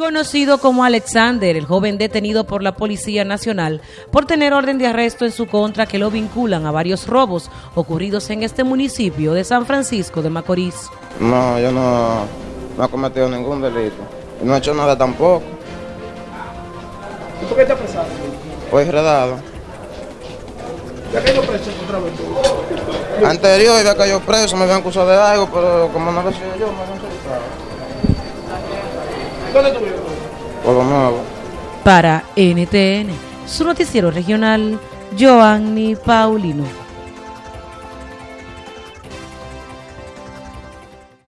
Conocido como Alexander, el joven detenido por la Policía Nacional por tener orden de arresto en su contra que lo vinculan a varios robos ocurridos en este municipio de San Francisco de Macorís. No, yo no, no he cometido ningún delito. No he hecho nada tampoco. ¿Y por qué te apresaron? Fue enredado. ¿Ya yo preso otra vez tú? Anterior había caído preso, me habían acusado de algo, pero como no lo sé yo, me habían soltado. ¿Dónde tú vives? Por lo nuevo. Para NTN, su noticiero regional, Joanny Paulino.